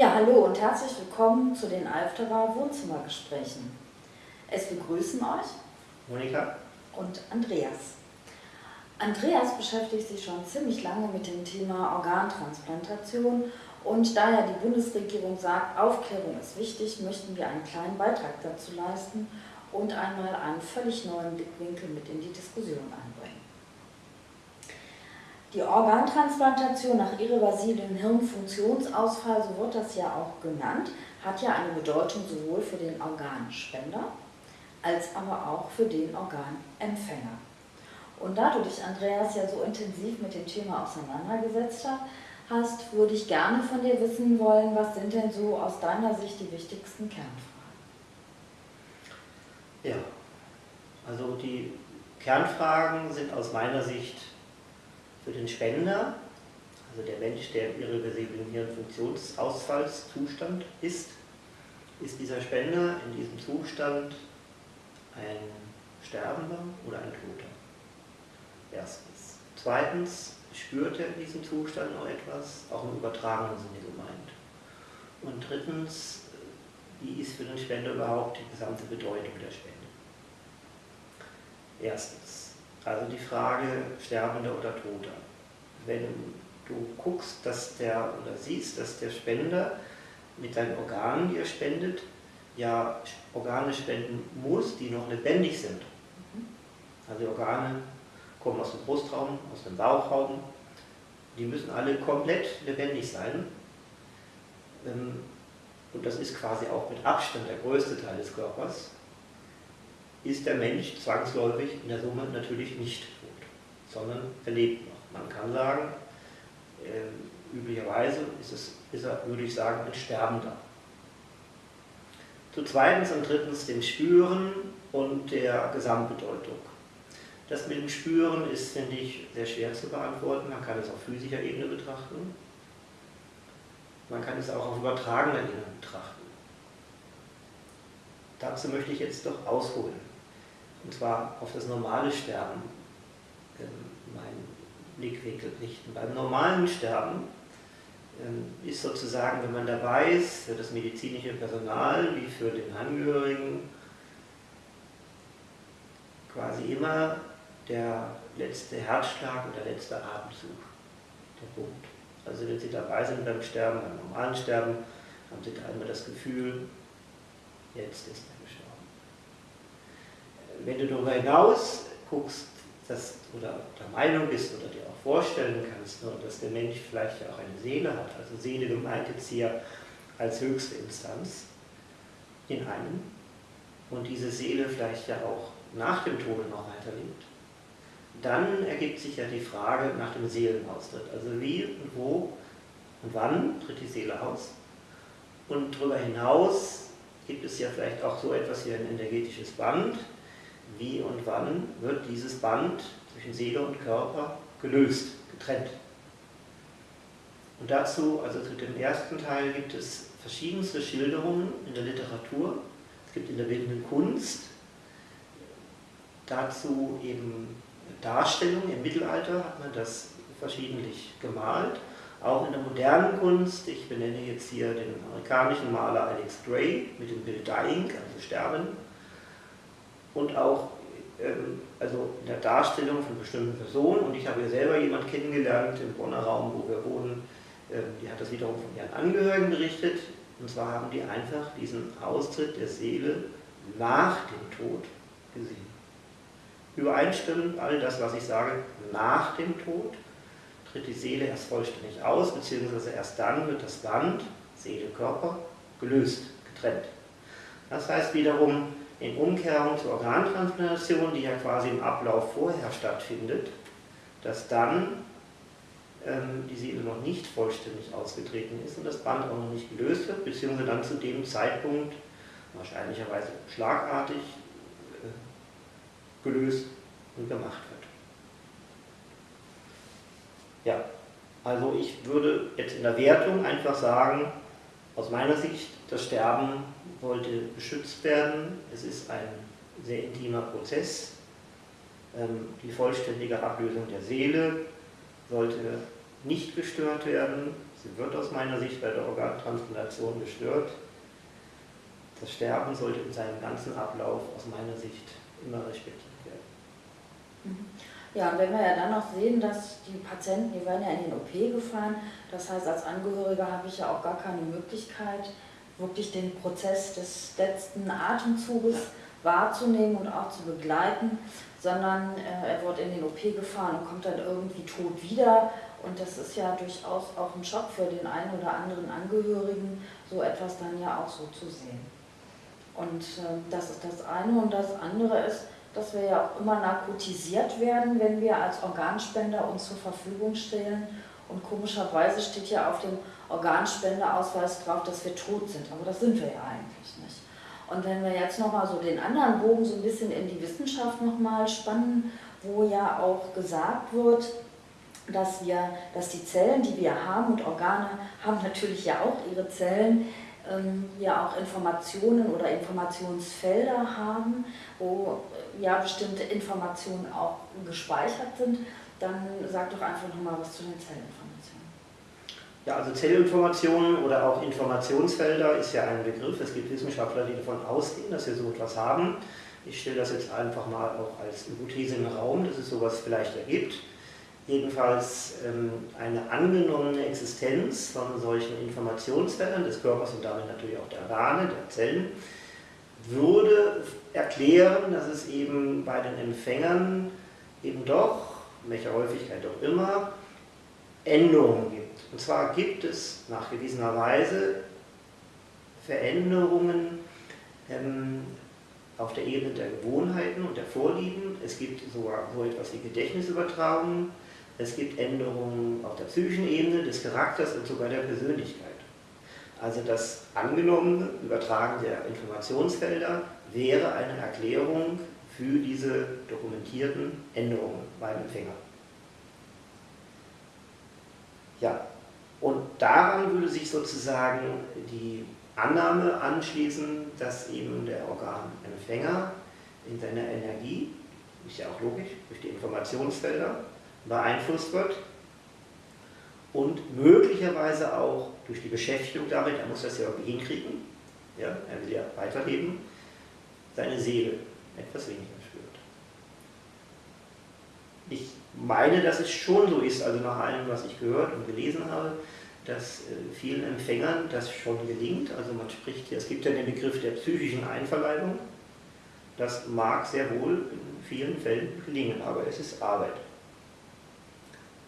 Ja, hallo und herzlich willkommen zu den Alfterer Wohnzimmergesprächen. Es begrüßen euch Monika und Andreas. Andreas beschäftigt sich schon ziemlich lange mit dem Thema Organtransplantation und da ja die Bundesregierung sagt, Aufklärung ist wichtig, möchten wir einen kleinen Beitrag dazu leisten und einmal einen völlig neuen Blickwinkel mit in die Diskussion einbringen. Die Organtransplantation nach irreversiblem Hirnfunktionsausfall, so wird das ja auch genannt, hat ja eine Bedeutung sowohl für den Organspender als aber auch für den Organempfänger. Und da du dich, Andreas, ja so intensiv mit dem Thema auseinandergesetzt hast, würde ich gerne von dir wissen wollen, was sind denn so aus deiner Sicht die wichtigsten Kernfragen? Ja, also die Kernfragen sind aus meiner Sicht für den Spender, also der Mensch, der im irreversiblen Hirnfunktionsausfallszustand ist, ist dieser Spender in diesem Zustand ein Sterbender oder ein Toter? Erstens. Zweitens, spürt er in diesem Zustand noch etwas, auch im übertragenen Sinne gemeint? Und drittens, wie ist für den Spender überhaupt die gesamte Bedeutung der Spende? Erstens, also die Frage Sterbender oder Toter. Wenn du guckst, dass der oder siehst, dass der Spender mit seinen Organen, die er spendet, ja Organe spenden muss, die noch lebendig sind. Also die Organe kommen aus dem Brustraum, aus dem Bauchraum, die müssen alle komplett lebendig sein. Ähm, und das ist quasi auch mit Abstand der größte Teil des Körpers, ist der Mensch zwangsläufig in der Summe natürlich nicht tot, sondern er lebt noch. Man kann sagen, äh, üblicherweise ist, es, ist er, würde ich sagen, ein Sterbender. Zu zweitens und drittens dem Spüren und der Gesamtbedeutung. Das mit dem Spüren ist, finde ich, sehr schwer zu beantworten. Man kann es auf physischer Ebene betrachten. Man kann es auch auf übertragener Ebene betrachten. Dazu möchte ich jetzt doch ausholen. Und zwar auf das normale Sterben ähm, meinen Blickwinkel richten. Beim normalen Sterben ähm, ist sozusagen, wenn man dabei ist, für das medizinische Personal wie für den Angehörigen, quasi immer der letzte Herzschlag und der letzte Atemzug der Punkt. Also wenn Sie dabei sind beim Sterben, beim normalen Sterben, haben Sie einmal das Gefühl, jetzt ist er gestorben. Wenn du darüber hinaus guckst, dass, oder der Meinung bist oder dir auch vorstellen kannst, nur, dass der Mensch vielleicht ja auch eine Seele hat, also Seele gemeint jetzt hier als höchste Instanz in einem und diese Seele vielleicht ja auch nach dem Tode noch weiterlebt, dann ergibt sich ja die Frage nach dem Seelenaustritt. Also wie und wo und wann tritt die Seele aus? Und darüber hinaus gibt es ja vielleicht auch so etwas wie ein energetisches Band, wie und wann wird dieses Band zwischen Seele und Körper gelöst, getrennt. Und dazu, also zu dem ersten Teil, gibt es verschiedenste Schilderungen in der Literatur. Es gibt in der bildenden Kunst dazu eben Darstellungen. Im Mittelalter hat man das verschiedentlich gemalt. Auch in der modernen Kunst, ich benenne jetzt hier den amerikanischen Maler Alex Gray mit dem Bild Dying, also Sterben, und auch ähm, also in der Darstellung von bestimmten Personen. Und ich habe ja selber jemanden kennengelernt im Bonner Raum, wo wir wohnen, ähm, die hat das wiederum von ihren Angehörigen berichtet. Und zwar haben die einfach diesen Austritt der Seele nach dem Tod gesehen. Übereinstimmend all das, was ich sage, nach dem Tod tritt die Seele erst vollständig aus, beziehungsweise erst dann wird das Band, Seele, Körper, gelöst, getrennt. Das heißt wiederum, in Umkehrung zur Organtransplantation, die ja quasi im Ablauf vorher stattfindet, dass dann ähm, die Seele noch nicht vollständig ausgetreten ist und das Band auch noch nicht gelöst wird, beziehungsweise dann zu dem Zeitpunkt wahrscheinlicherweise schlagartig äh, gelöst und gemacht wird. Ja, also ich würde jetzt in der Wertung einfach sagen, aus meiner Sicht, das Sterben wollte beschützt werden. Es ist ein sehr intimer Prozess. Ähm, die vollständige Ablösung der Seele sollte nicht gestört werden, Sie wird aus meiner Sicht bei der Organtransplantation gestört. Das Sterben sollte in seinem ganzen Ablauf aus meiner Sicht immer respektiert werden. Mhm. Ja, und wenn wir ja dann noch sehen, dass die Patienten, die werden ja in den OP gefahren, das heißt, als Angehöriger habe ich ja auch gar keine Möglichkeit, wirklich den Prozess des letzten Atemzuges wahrzunehmen und auch zu begleiten, sondern äh, er wird in den OP gefahren und kommt dann irgendwie tot wieder. Und das ist ja durchaus auch ein Schock für den einen oder anderen Angehörigen, so etwas dann ja auch so zu sehen. Und äh, das ist das eine. Und das andere ist, dass wir ja auch immer narkotisiert werden, wenn wir als Organspender uns zur Verfügung stellen. Und komischerweise steht ja auf dem Organspenderausweis drauf, dass wir tot sind. Aber das sind wir ja eigentlich nicht. Und wenn wir jetzt nochmal so den anderen Bogen so ein bisschen in die Wissenschaft nochmal spannen, wo ja auch gesagt wird, dass, wir, dass die Zellen, die wir haben und Organe haben natürlich ja auch ihre Zellen, ja auch Informationen oder Informationsfelder haben, wo äh, ja bestimmte Informationen auch gespeichert sind, dann sag doch einfach nochmal was zu den Zellinformationen. Ja, also Zellinformationen oder auch Informationsfelder ist ja ein Begriff. Es gibt Wissenschaftler, die davon ausgehen, dass wir so etwas haben. Ich stelle das jetzt einfach mal auch als Hypothese den Raum, dass es sowas vielleicht ergibt jedenfalls ähm, eine angenommene Existenz von solchen Informationsfeldern des Körpers und damit natürlich auch der Organe, der Zellen, würde erklären, dass es eben bei den Empfängern eben doch, welcher Häufigkeit auch immer, Änderungen gibt. Und zwar gibt es nachgewiesenerweise Veränderungen ähm, auf der Ebene der Gewohnheiten und der Vorlieben. Es gibt sogar so etwas wie Gedächtnisübertragungen es gibt Änderungen auf der psychischen Ebene, des Charakters und sogar der Persönlichkeit. Also das angenommene Übertragen der Informationsfelder wäre eine Erklärung für diese dokumentierten Änderungen beim Empfänger. Ja, und daran würde sich sozusagen die Annahme anschließen, dass eben der Organempfänger in seiner Energie, ist ja auch logisch, durch die Informationsfelder, beeinflusst wird und möglicherweise auch durch die Beschäftigung damit, er muss das ja irgendwie hinkriegen, ja, er will ja weiterleben, seine Seele etwas weniger spürt. Ich meine, dass es schon so ist, also nach allem, was ich gehört und gelesen habe, dass äh, vielen Empfängern das schon gelingt. Also man spricht hier, es gibt ja den Begriff der psychischen Einverleibung. Das mag sehr wohl in vielen Fällen gelingen, aber es ist Arbeit.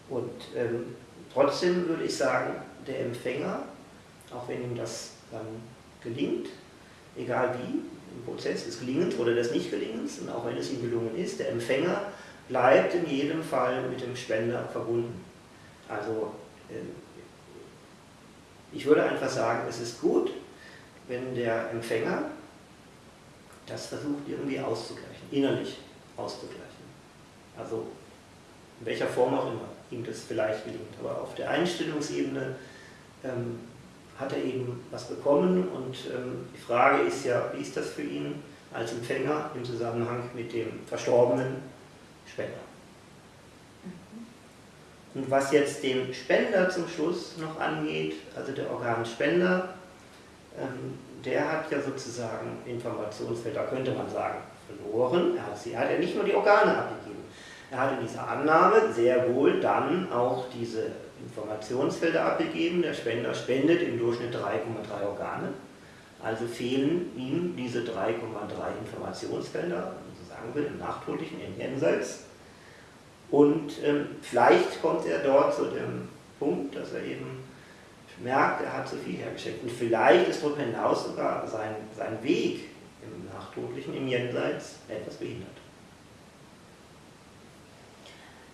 Und ähm, trotzdem würde ich sagen, der Empfänger, auch wenn ihm das dann gelingt, egal wie, im Prozess des Gelingens oder des Nichtgelingens, und auch wenn es ihm gelungen ist, der Empfänger bleibt in jedem Fall mit dem Spender verbunden. Also ähm, ich würde einfach sagen, es ist gut, wenn der Empfänger das versucht irgendwie auszugleichen, innerlich auszugleichen. Also in welcher Form auch immer ihm das vielleicht gelingt. Aber auf der Einstellungsebene ähm, hat er eben was bekommen und ähm, die Frage ist ja, wie ist das für ihn als Empfänger im Zusammenhang mit dem verstorbenen Spender. Mhm. Und was jetzt den Spender zum Schluss noch angeht, also der Organspender, ähm, der hat ja sozusagen Informationsfelder, könnte man sagen, verloren. Er hat, sie, er hat ja nicht nur die Organe abgegeben, er hat in dieser Annahme sehr wohl dann auch diese Informationsfelder abgegeben. Der Spender spendet im Durchschnitt 3,3 Organe. Also fehlen ihm diese 3,3 Informationsfelder, so sagen wir, im Nachtotlichen, im Jenseits. Und ähm, vielleicht kommt er dort zu dem Punkt, dass er eben merkt, er hat zu viel hergeschickt. Und vielleicht ist darüber hinaus sogar sein, sein Weg im Nachtotlichen, im Jenseits etwas behindert.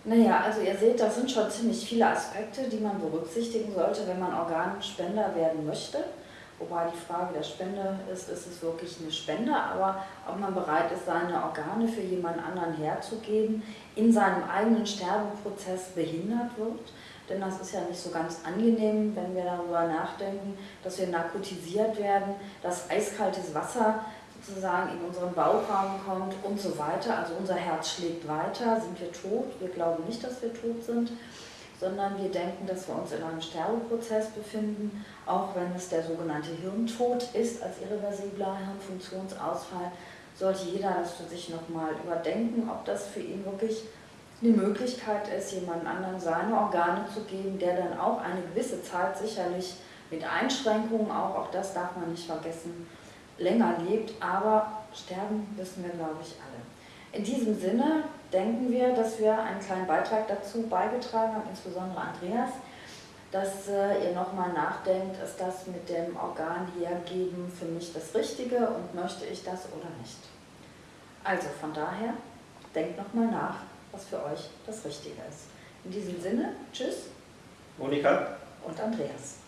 Naja, also ihr seht, das sind schon ziemlich viele Aspekte, die man berücksichtigen sollte, wenn man Organspender werden möchte. Wobei die Frage der Spende ist, ist es wirklich eine Spende, aber ob man bereit ist, seine Organe für jemand anderen herzugeben, in seinem eigenen Sterbeprozess behindert wird. Denn das ist ja nicht so ganz angenehm, wenn wir darüber nachdenken, dass wir narkotisiert werden, dass eiskaltes Wasser sozusagen in unseren Bauchraum kommt und so weiter. Also unser Herz schlägt weiter, sind wir tot? Wir glauben nicht, dass wir tot sind, sondern wir denken, dass wir uns in einem Sterbeprozess befinden, auch wenn es der sogenannte Hirntod ist als irreversibler Hirnfunktionsausfall, sollte jeder das für sich nochmal überdenken, ob das für ihn wirklich eine Möglichkeit ist, jemand anderen seine Organe zu geben, der dann auch eine gewisse Zeit sicherlich mit Einschränkungen auch, auch das darf man nicht vergessen, länger lebt, aber sterben wissen wir, glaube ich, alle. In diesem Sinne denken wir, dass wir einen kleinen Beitrag dazu beigetragen haben, insbesondere Andreas, dass äh, ihr nochmal nachdenkt, ist das mit dem Organ hergeben für mich das Richtige und möchte ich das oder nicht. Also von daher, denkt nochmal nach, was für euch das Richtige ist. In diesem Sinne, tschüss. Monika. Und Andreas.